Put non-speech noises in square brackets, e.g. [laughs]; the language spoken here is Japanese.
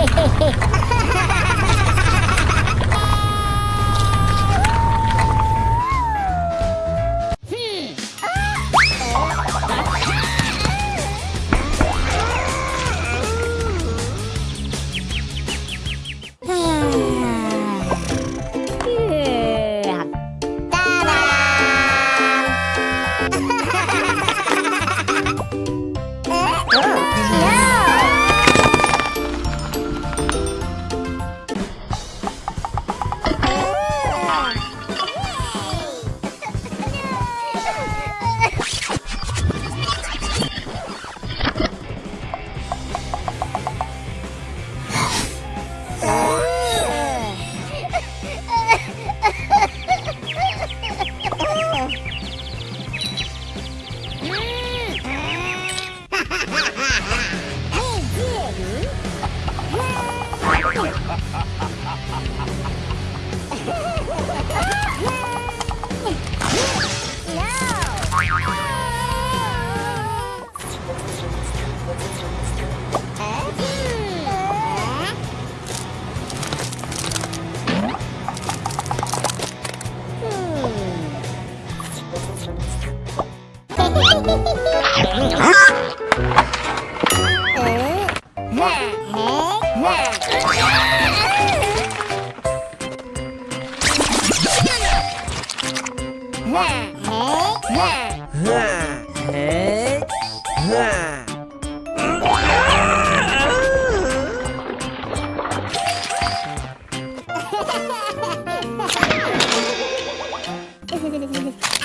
Hehehehe [laughs] Huh? Ha ha ha ha!